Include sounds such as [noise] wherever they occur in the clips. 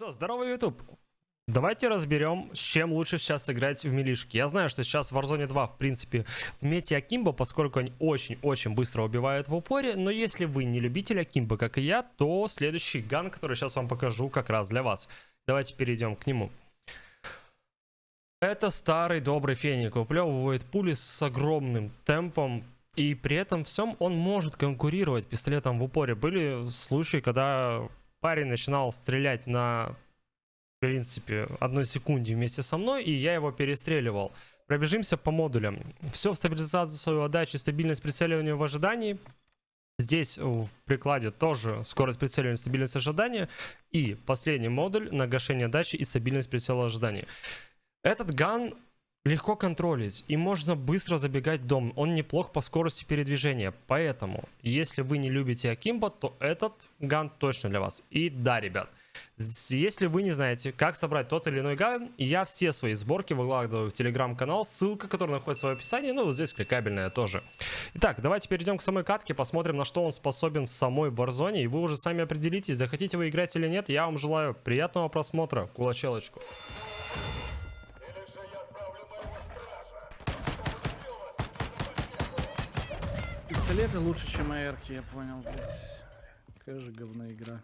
Что, здорово, YouTube! Давайте разберем, с чем лучше сейчас играть в милишки. Я знаю, что сейчас в Warzone 2, в принципе, в мете Акимбо, поскольку они очень-очень быстро убивают в упоре, но если вы не любитель Акимбо, как и я, то следующий ган, который сейчас вам покажу, как раз для вас. Давайте перейдем к нему. Это старый добрый феник, уплевывает пули с огромным темпом, и при этом всем он может конкурировать пистолетом в упоре. Были случаи, когда парень начинал стрелять на, в принципе, одной секунде вместе со мной, и я его перестреливал. Пробежимся по модулям. Все в стабилизацию отдачи, стабильность прицеливания в ожидании. Здесь в прикладе тоже скорость прицеливания, стабильность ожидания. И последний модуль на гашение отдачи и стабильность прицела ожидания. Этот ган легко контролить и можно быстро забегать в дом. Он неплох по скорости передвижения. Поэтому, если вы не любите Акимбо, то этот ган точно для вас. И да, ребят, если вы не знаете, как собрать тот или иной ган, я все свои сборки выкладываю в телеграм-канал, ссылка, которая находится в описании, ну, вот здесь кликабельная тоже. Итак, давайте перейдем к самой катке, посмотрим, на что он способен в самой Warzone, и вы уже сами определитесь, захотите вы играть или нет. Я вам желаю приятного просмотра, кулачелочку. Пистолеты лучше, чем АРки, я понял, блядь. Какая же говно игра.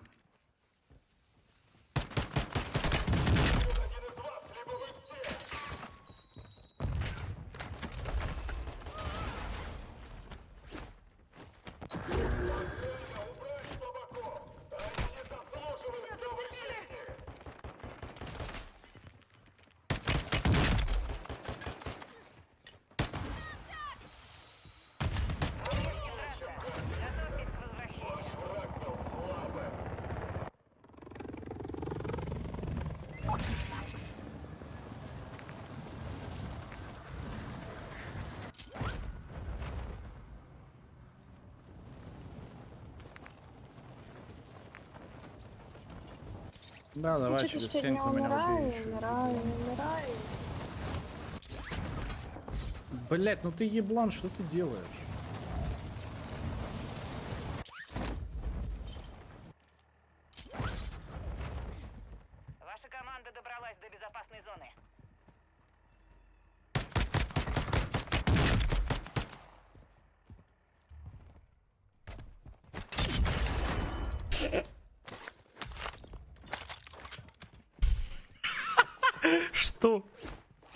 Да, давай Ну, через что-то стенку меня умираю, убей. умираю, умираю. Блять, ну ты еблан, что ты делаешь? Ваша команда добралась до безопасной зоны. Что? Цели для ликвидации опознаны. Уничтожьте их. Блять.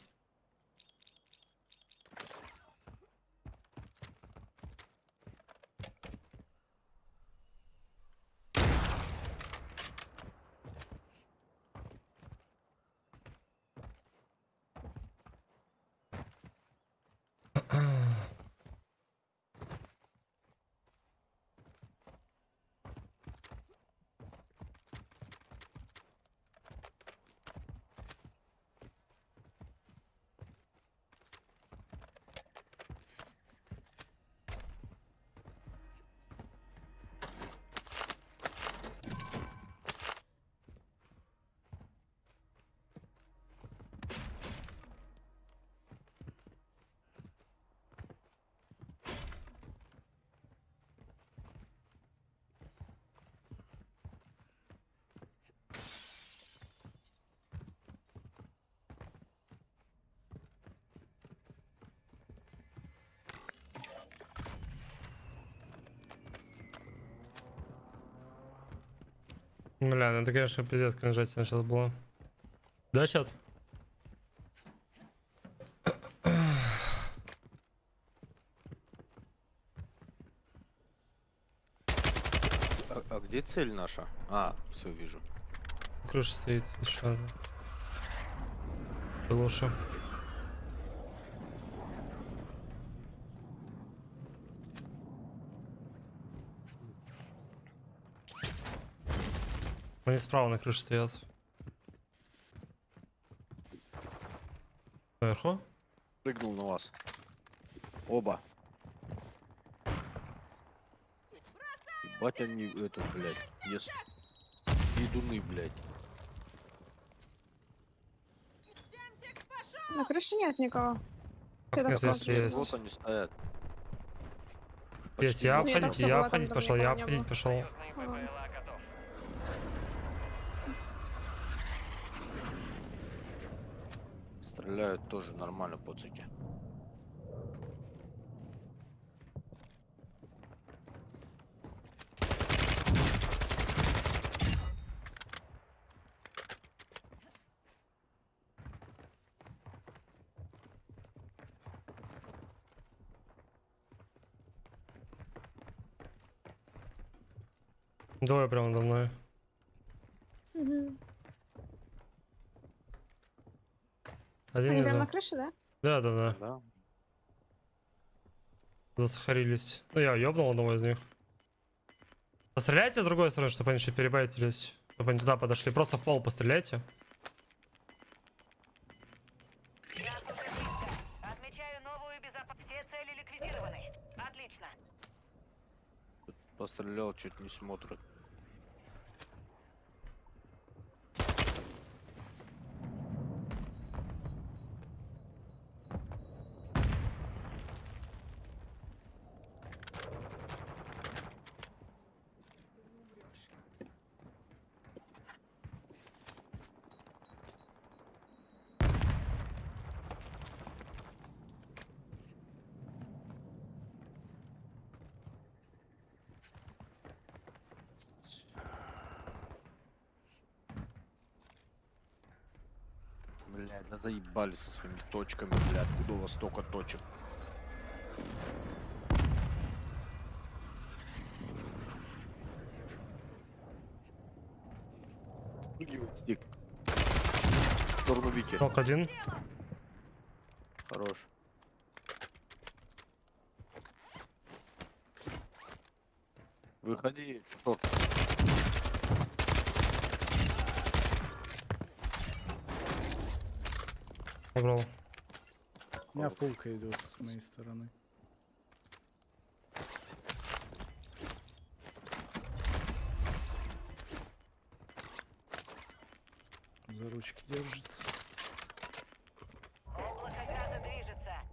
Бля, ну это, конечно, пиздец кринжательно сейчас было. Да, чат? А, а где цель наша? А, все вижу. Крыша стоит, еще одна. Лучше. Они справа на крыше стоят. Наверху? Прыгнул на вас. Оба. Ебать они, это, блядь, ес... Едуны, блядь. На крыше нет никого. Как здесь есть. Вот они стоят. Есть, я обходить, я обходить пошел, я обходить пошел. Стреляют тоже нормально поцики. Двое прямо надо мной. Угу. Один Они прям на крыше, да? Да, да, да. Да? Засахарились. Ну я ёбнул одного из них. Постреляйте с другой стороны, чтобы они чуть перебайтились. Чтобы они туда подошли. Просто в пол постреляйте. Я осуществился. Отмечаю новую безопасность. Все цели ликвидированы. Отлично. Пострелял, чуть не смотрит. Заебали со своими точками, блядь. Откуда у вас столько точек? Стик. В сторону Вики. Нок один. Хорош. Выходи. Что? Убрал. У меня фулка идет с моей стороны. За ручки держится.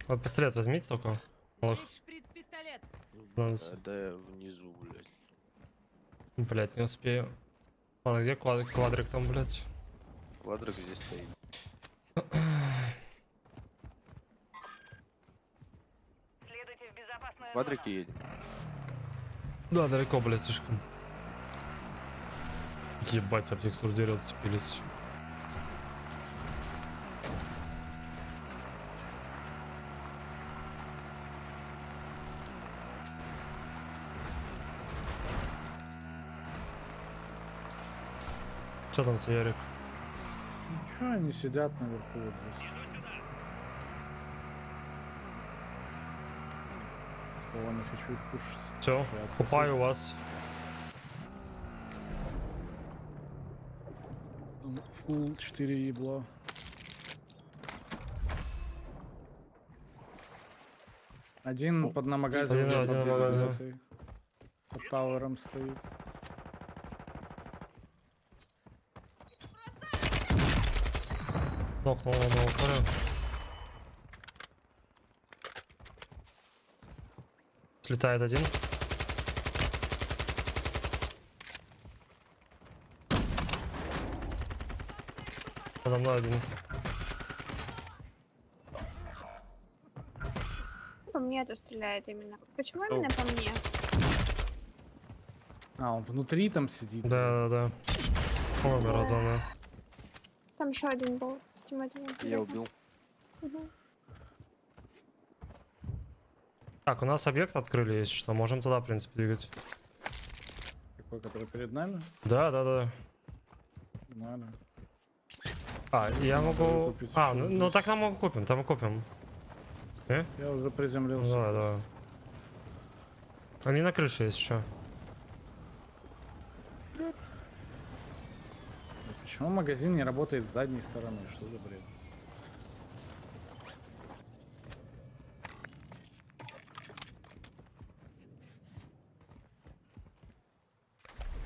Вот пистолет возьмите только. Да, да я внизу, блядь. Блять, не успею. Ладно, где квад- квадрик там, блять? Квадрик здесь стоит. Следуйте в зону. едем. Да, далеко, блять, слишком. Ебать, об текстур дерет, цепились. Что там Ярик? Ничего, они сидят наверху вот здесь. Слова не хочу их кушать. Все, купаю вас. Фул 4 ебло. Один под намагазе Один- уже один под на магазе. этой- Под тауэром стоит. Нокнул одного паря. Слетает один. Подо мной один. По мне это стреляет именно. Почему именно по мне? А, он внутри там сидит. Да, да, да. От зоны. Там еще один был. Я убил. Мгм. Так, у нас объект открыли, если что. Можем туда, в принципе, двигать. Какой, который перед нами? Да, да, да. Надо. А, я могу... А, ну, ну так нам мы купим, там мы купим. Я уже приземлился. давай, давай. Они на крыше есть еще. Почему магазин не работает с задней стороны? Что за бред?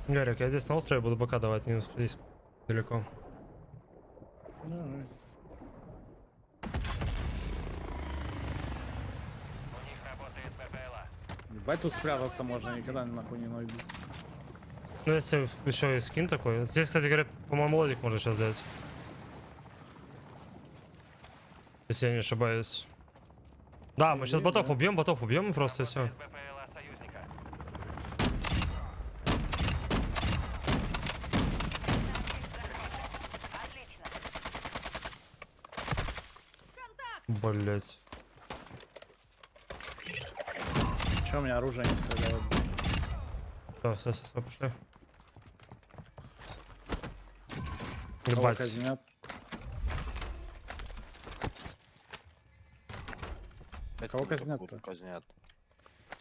Гарик, я здесь на острове буду пока давать, не сходить далеко. Давай. Ебать тут спрятаться можно, никогда нахуй не найду. Ну, если еще и скин такой. Здесь, кстати говоря, по-моему, лодик можно сейчас взять. Если я не ошибаюсь. Да, мы сейчас ботов убьем, ботов убьем и просто все. Работает ППЛА союзника. Отлично. Блять. Че у меня оружие не стреляет? Все, все, все, пошли. Кого Ебать. Кого казнят-то? Казнят.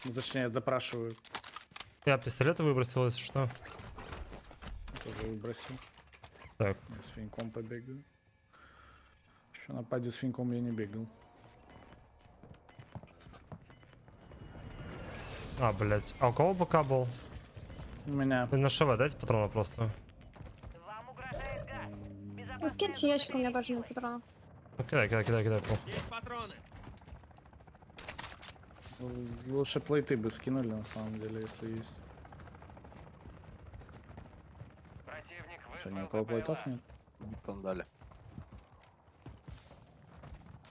Ну точнее, допрашивают. Я пистолеты выбросил, если что. Тоже выбросил. Так. Я с финьком побегаю. Еще на паде с финьком я не бегал. А, блять. А у кого БК был? У меня. Вы на ШВ дайте патрона просто. Вам угрожает газ. Ну, скиньте ящик, у меня тоже нет патронов. Ну, кидай, кидай, кидай, кидай. похуй. Л- Лучше плейты бы скинули на самом деле, если есть. Противник Что, ни у кого плейтов нет? Пандали.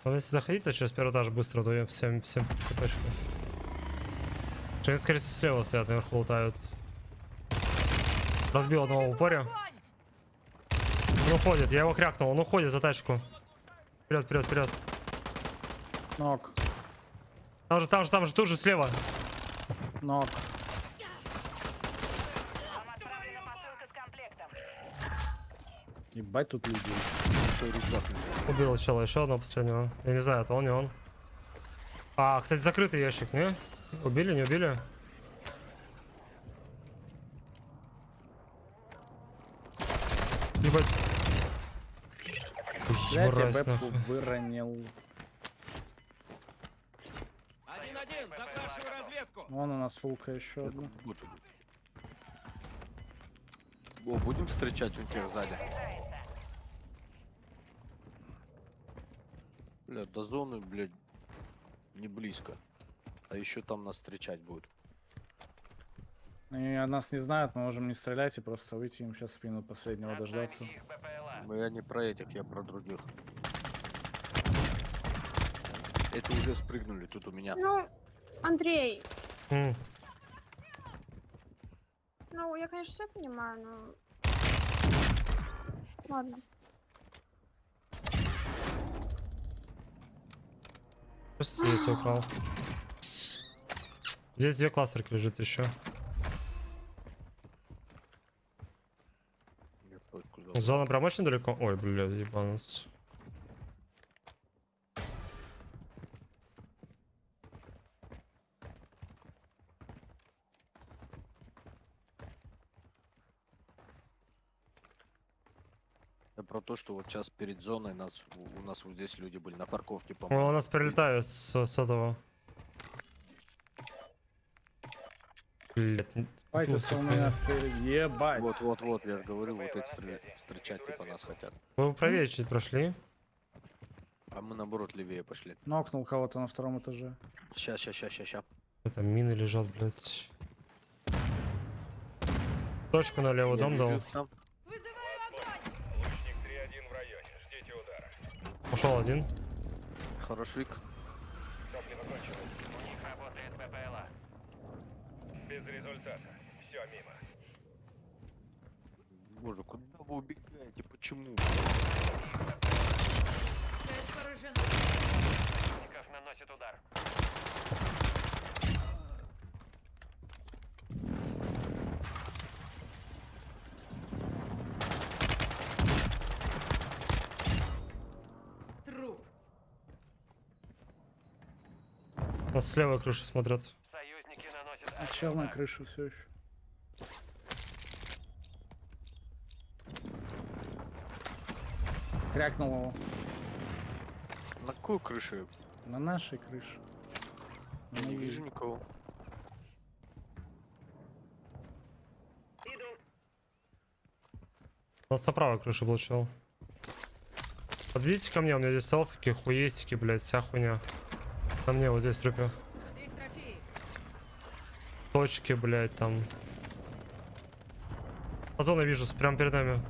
Ну, если заходите через первый этаж быстро, то я всем, всем ТПшку. Что, скорее всего, слева стоят, наверху лутают. Разбил одного в упоре. Он уходит, я его крякнул, он уходит за тачку. Вперед, вперед, вперед. Нок, Там же, там же, там же, тут же слева. нок. Вам отправлена посылка с комплектом. Ебать тут рюкзак? Убил чела, еще одного последнего. Я не знаю, это он, не он. А, кстати, закрытый ящик, не? Убили, не убили? Ебать. Блять, я бэпку нахуй. выронил. Один-один, запрашиваю разведку. Вон у нас фулка еще одна. О, будем встречать у тех сзади. Бля, до зоны, блядь, не близко. А еще там нас встречать будут. Они нас не знают, мы можем не стрелять и просто выйти им сейчас в спину последнего дождаться. Но я не про этих, я про других. Это уже спрыгнули тут у меня. Ну, Андрей, М, ну, я, конечно, все понимаю, но... Ладно. Просто здесь украл. Здесь две кластерки лежит еще. Я. Зона прям очень далеко. Ой, бля, ебанус. Я про то, что вот сейчас перед зоной нас, у нас вот здесь люди были на парковке, О, по-моему. у нас прилетают с, с этого. Блять, Файтится у меня впереди. Ебать. Вот, вот, вот, я же говорю, вот эти встречать типа нас хотят. Вы правее чуть прошли. А мы наоборот левее пошли. Нокнул кого-то на втором этаже. Ща, ща, ща, ща, ща. Это мины лежат, блять. Точку на левый дом дал. Там. Лучник 3-1 в районе. Ждите удара. Ушел один. Хорош, Вик. Топливо кончилось. У них работает ППЛА. Без результата. Все мимо. Боже, куда вы убегаете? Почему? Противников наносит удар. Нас с левой крыши смотрят. Союзники наносят А чел на крышу все еще. Крякнул его. На какой крыше? На нашей крыше. Я не вижу никого. Иду. У нас на правой крыше был чел. Подойдите ко мне, у меня здесь селфики, хуестики, блядь, вся хуйня. Ко мне вот здесь трупе. Точки, блядь, там. Озона вижу, прямо перед нами.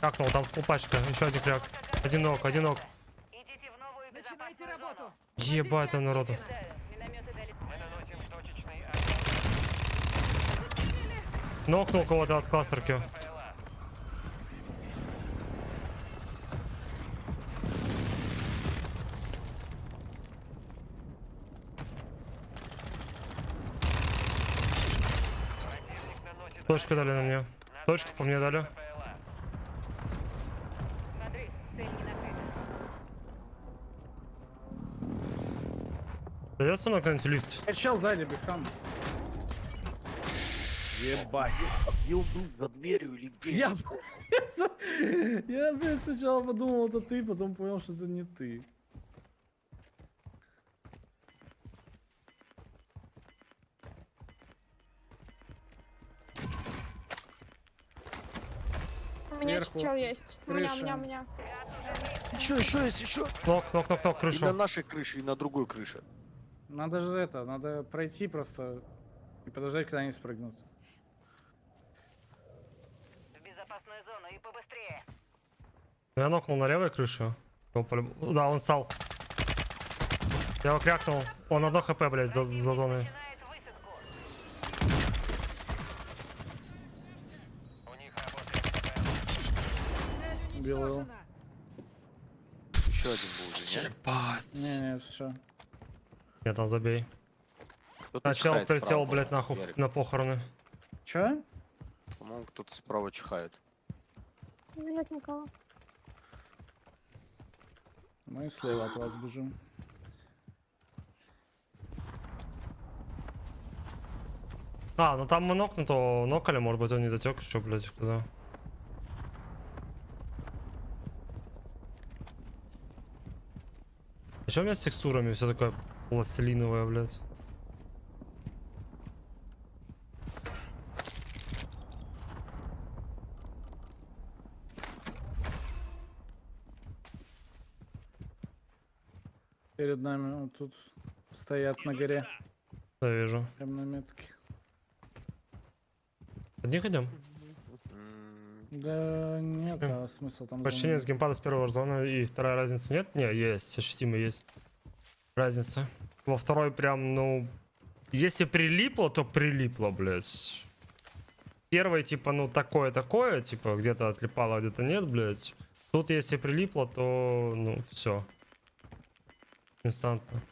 Крякнул, там пачка, еще один кряк. Один ног, один ног. Идите в новую Начинайте безопасную работу. зону. Ебать там народу. Нокнул кого-то от кластерки. ПЛА. Противник наносит Точку дали на мне. Точку по мне дали. Дается нокнуть лифт? Э, чел сзади, бихам. Ебать. Он был? За дверью или где? Я, [laughs] я, блядь, сначала подумал, это ты, потом понял, что это не ты. У меня Сверху. чел есть. У меня, у Крыша. меня, у меня. Еще, еще есть, еще. Нок, нок, нок, нок, И на крышу. нашей крыше, и на другой крыше. Надо же это, надо пройти просто и подождать, когда они спрыгнут. В безопасную зону и побыстрее. Я нокнул на левой крыше. Полюб- Да, он стал. Я его крякнул. Он одно хп, блядь, за, за зоной. Начинает высадку. У них работает ПЛА. Уничтожена. Еще один был уже, нет? Ебать. Не-не, все. Нет, там забей. Начал прилетел, блядь, нахуй Ярик. на похороны. Чё? По-моему, кто-то справа чихает. Нет никого. Мы слева от вас бежим. А, ну там мы нокнуто нокали, может быть он не дотек еще, блядь, куда. А чё у меня с текстурами все такое пластилиновое, блядь? Перед нами вот тут стоят на горе. Да, вижу. Прям на метке. Одних идем? Да нет, а смысл там... Почти нет с геймпада с первого зона и вторая разница нет? Не, есть, ощутимо есть. Разница. Во второй прям, ну... Если прилипло, то прилипло, блядь. Первый, типа, ну, такое-такое, типа, где-то отлипало, а где-то нет, блядь. Тут, если прилипло, то, ну, все. Инстантно.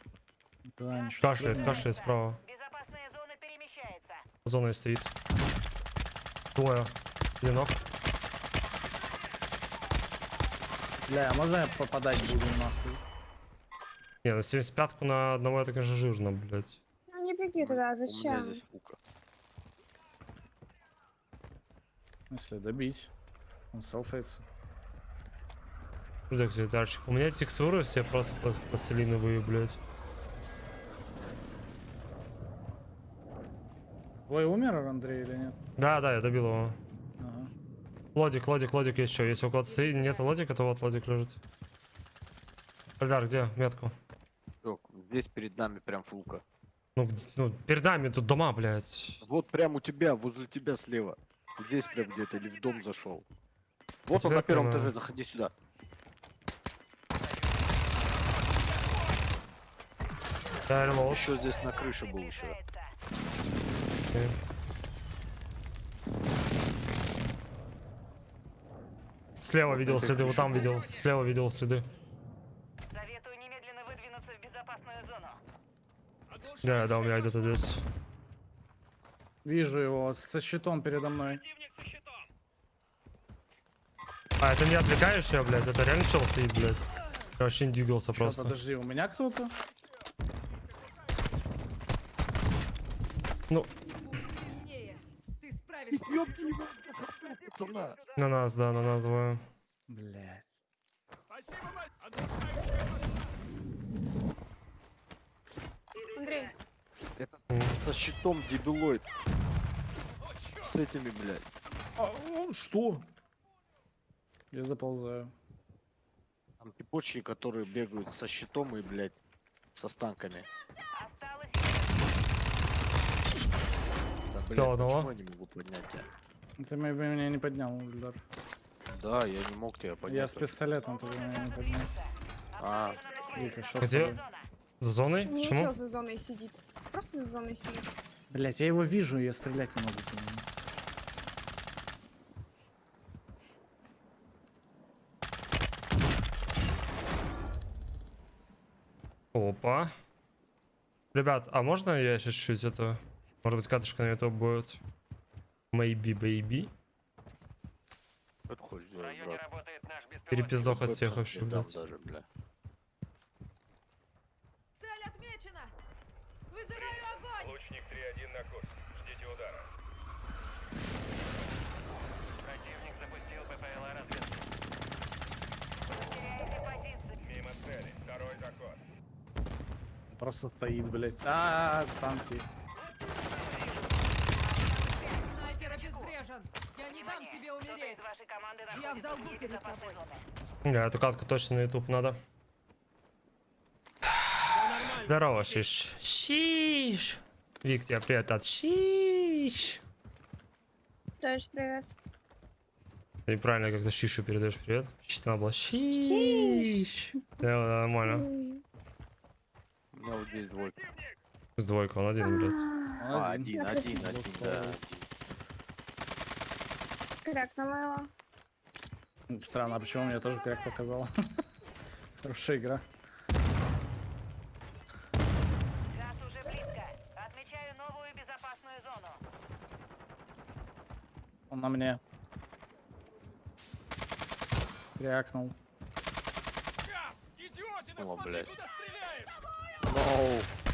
Да, Кашляет, кашляет справа. Безопасная зона перемещается. Зона и стоит. Двое. Одинок. Бля, а можно я попадать буду нахуй? Не, ну 75-ку на одного это, конечно, жирно, блядь. Ну не беги туда, У меня зачем? здесь фука. Если добить. Он селфается. Где секретарчик? У меня текстуры все просто пла- пластилиновые, блядь. Твой умер, Андрей, или нет? Да, да, я добил его. Лодик, лодик, лодик еще. Если у кого-то стоит, нет лодика, то вот лодик лежит. Эльдар, где метку? Здесь перед нами прям фулка. Ну, ну, перед нами тут дома, блядь. Вот прям у тебя, возле тебя слева. Здесь прям где-то, или в дом зашел. Вот он тебя на первом прямо- этаже, заходи сюда. Да. Еще здесь на крыше был еще. Перемещается. Слева Вот видел следы, вот там видел, слева видел следы. Советую немедленно выдвинуться в безопасную зону. Да, да, у меня где-то здесь. Вижу его со щитом передо мной. А, это не отвлекающая, блядь, это реально чел стоит, блядь. Я вообще не двигался Ща, просто. подожди, у меня кто-то? Ну, Сильнее. Ты справишься. Пацана. на нас, да, на нас двое. Блять. Андрей, Это со щитом дебилоид. с этими, блядь. А, о, что? Я заползаю. Там типочки, которые бегают со щитом и, блядь, со станками. Осталось Да, блядь, Всё, одного? почему я не могу поднять тебя? Ты ме- меня не поднял, Ильдар. Да, я не мог тебя поднять. Я с пистолетом, ты меня не поднял. А, Вика, что Где? За зоной? Не Почему? за зоной сидит. Просто за зоной сидит. Блять, я его вижу, я стрелять не могу по нему. Опа. Ребят, а можно я сейчас чуть-чуть это... Может быть, катышка на это будет? Maybe, baby. беспилотник. Перепиздох от всех вообще, блядь. даже, бля. Цель отмечена! Вызываю огонь! Лучник 3-1 на курс. Ждите удара. Противник запустил ППЛА разведки. теряете позиции. Мимо цели. Второй заход. Просто стоит, блять. А, станки. Снайпер обезврежен! Я не дам тебе Кто-то умереть! из вашей команды Я в долгу перед тобой. Да, эту катку точно на YouTube надо. Здорово, Шиш. Шиш. Вик, тебе привет от Шиш. Тоже привет. Ты правильно как-то Шишу передаешь привет. Чисто надо было Шиш. Да, нормально. У меня вот здесь двойка. С двойкой, он один, блядь. А, один, один, один, да. Крякнула его. Странно, а почему мне тоже кряк показал? [laughs] Хорошая игра. Газ уже близко. Отмечаю новую безопасную зону. Он на мне. Крякнул. Идиотина, О, смотри, блядь. куда стреляешь! Ноу.